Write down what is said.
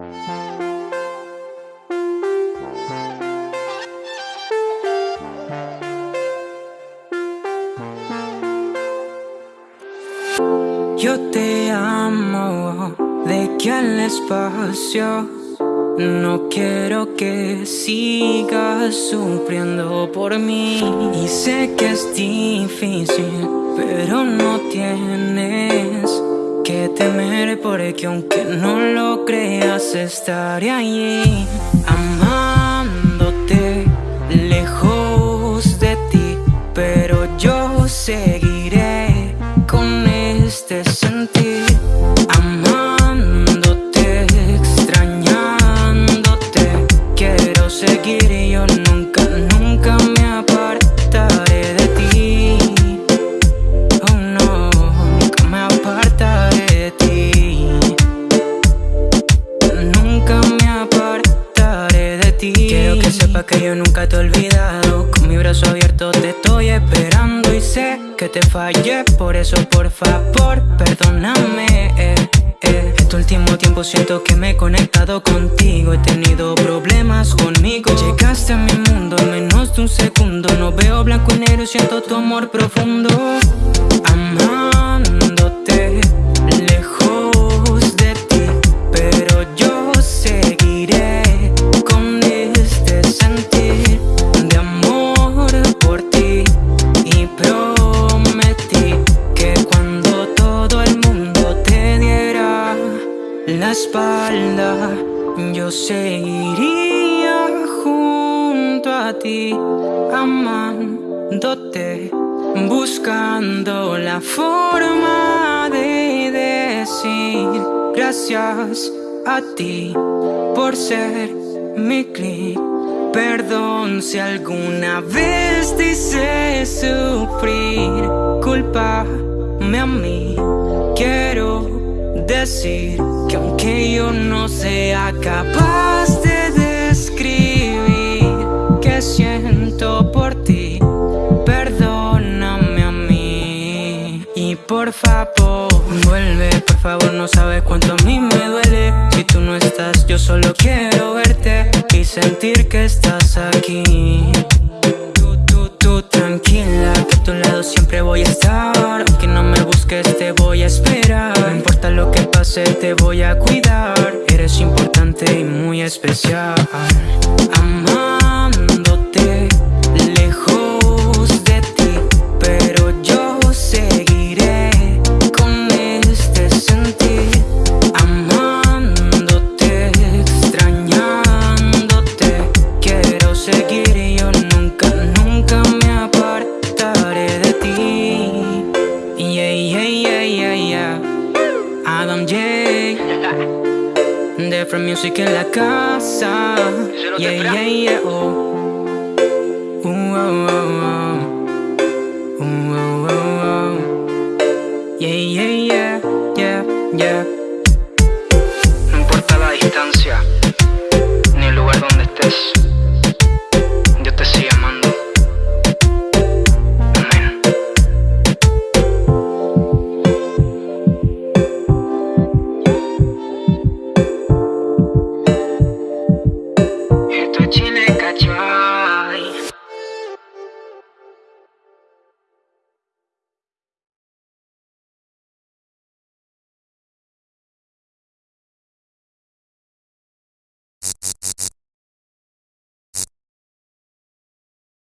Yo te amo de que al espacio No quiero que sigas sufriendo por mí. Y sé que es difícil, pero no tienes que temer Porque aunque no lo creas estaré allí Amándote lejos de ti. Pero yo seguiré este sentir que yo nunca te he olvidado. Con mi brazo abierto te estoy esperando y sé que te fallé. Por eso por favor perdóname. Eh, eh. Este último tiempo siento que me he conectado contigo. He tenido problemas conmigo. Llegaste a mi mundo en menos de un segundo. No veo blanco y negro, siento tu amor profundo espalda Yo seguiría junto a ti Amándote Buscando la forma de decir Gracias a ti por ser mi clic. Perdón si alguna vez te sufrir Culpame a mí decir que aunque yo no sea capaz de describir que siento por ti, perdóname a mí y por favor vuelve, por favor no sabes cuánto a mí me duele si tú no estás, yo solo quiero verte y sentir que estás aquí. Tú, tú, tú tranquila, que a tu lado siempre voy a estar, aunque no me busques te voy a esperar. No importa lo que te voy a cuidar. Eres importante y muy especial. Amándote lejos de ti Pero yo seguiré con este sentir. Amándote, extrañándote Quiero seguir Adam J. Different music en la casa. Yeah, yeah, yeah, oh. Uh, oh, oh, oh. Uh, oh, oh, oh. Yeah, yeah, yeah, yeah, yeah. No importa la distancia Ni el lugar donde estés